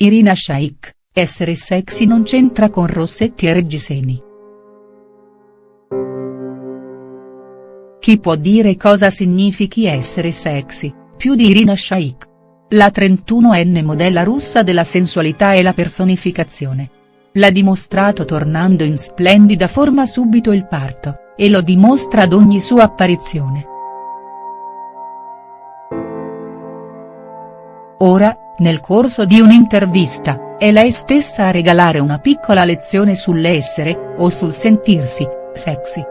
Irina Shayk, essere sexy non c'entra con Rossetti e Reggiseni. Chi può dire cosa significhi essere sexy, più di Irina Shayk? La 31enne modella russa della sensualità e la personificazione. L'ha dimostrato tornando in splendida forma subito il parto, e lo dimostra ad ogni sua apparizione. Ora, nel corso di un'intervista, è lei stessa a regalare una piccola lezione sull'essere, o sul sentirsi, sexy.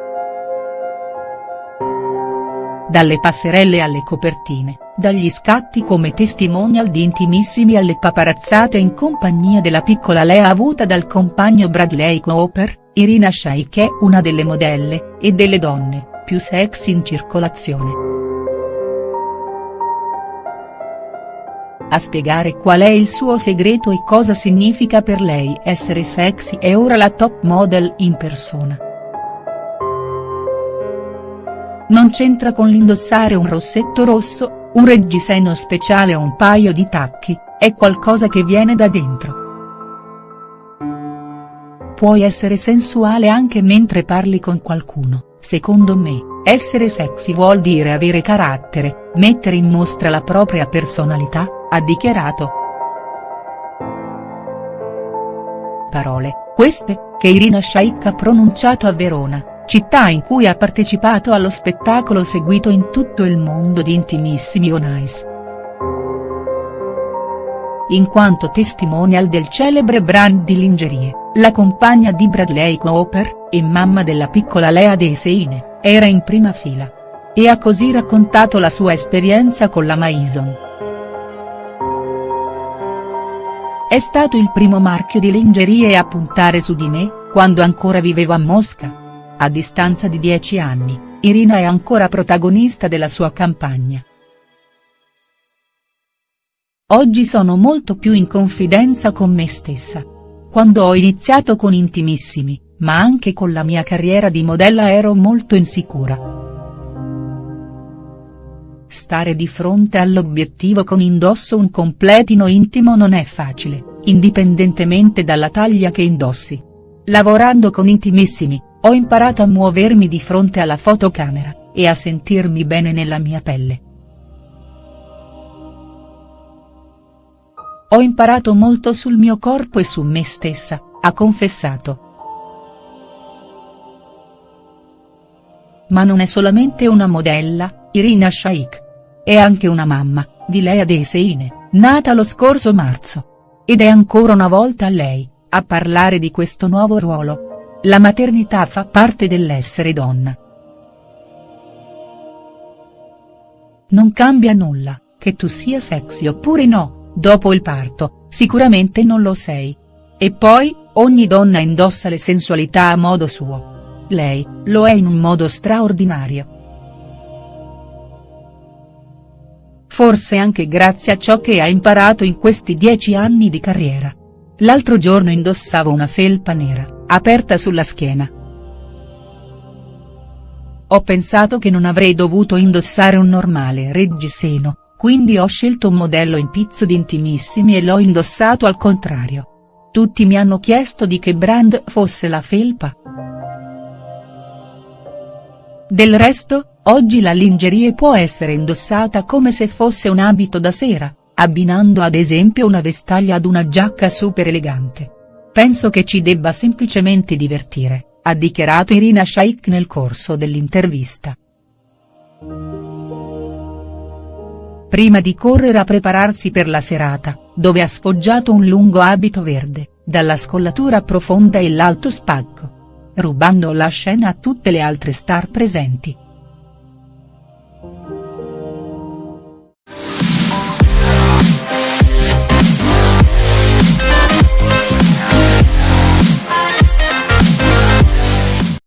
Dalle passerelle alle copertine, dagli scatti come testimonial di intimissimi alle paparazzate in compagnia della piccola Lea avuta dal compagno Bradley Cooper, Irina Shayk è una delle modelle, e delle donne, più sexy in circolazione. A spiegare qual è il suo segreto e cosa significa per lei essere sexy è ora la top model in persona. Non c'entra con l'indossare un rossetto rosso, un reggiseno speciale o un paio di tacchi, è qualcosa che viene da dentro. Puoi essere sensuale anche mentre parli con qualcuno, secondo me, essere sexy vuol dire avere carattere, mettere in mostra la propria personalità, ha dichiarato. Parole, queste, che Irina Shayk ha pronunciato a Verona città in cui ha partecipato allo spettacolo seguito in tutto il mondo di Intimissimi on Ice. In quanto testimonial del celebre brand di lingerie, la compagna di Bradley Cooper, e mamma della piccola Lea Deseine, era in prima fila. E ha così raccontato la sua esperienza con la Maison. È stato il primo marchio di lingerie a puntare su di me, quando ancora vivevo a Mosca. A distanza di dieci anni, Irina è ancora protagonista della sua campagna. Oggi sono molto più in confidenza con me stessa. Quando ho iniziato con Intimissimi, ma anche con la mia carriera di modella ero molto insicura. Stare di fronte all'obiettivo con indosso un completino intimo non è facile, indipendentemente dalla taglia che indossi. Lavorando con Intimissimi, ho imparato a muovermi di fronte alla fotocamera, e a sentirmi bene nella mia pelle. Ho imparato molto sul mio corpo e su me stessa, ha confessato. Ma non è solamente una modella, Irina Shayk. È anche una mamma, di Lea Deseine, nata lo scorso marzo. Ed è ancora una volta lei, a parlare di questo nuovo ruolo. La maternità fa parte dell'essere donna. Non cambia nulla, che tu sia sexy oppure no, dopo il parto, sicuramente non lo sei. E poi, ogni donna indossa le sensualità a modo suo. Lei, lo è in un modo straordinario. Forse anche grazie a ciò che ha imparato in questi dieci anni di carriera. L'altro giorno indossavo una felpa nera aperta sulla schiena. Ho pensato che non avrei dovuto indossare un normale reggiseno, quindi ho scelto un modello in pizzo di intimissimi e l'ho indossato al contrario. Tutti mi hanno chiesto di che brand fosse la felpa. Del resto, oggi la lingerie può essere indossata come se fosse un abito da sera, abbinando ad esempio una vestaglia ad una giacca super elegante. Penso che ci debba semplicemente divertire, ha dichiarato Irina Shayk nel corso dell'intervista. Prima di correre a prepararsi per la serata, dove ha sfoggiato un lungo abito verde, dalla scollatura profonda e l'alto spacco. Rubando la scena a tutte le altre star presenti.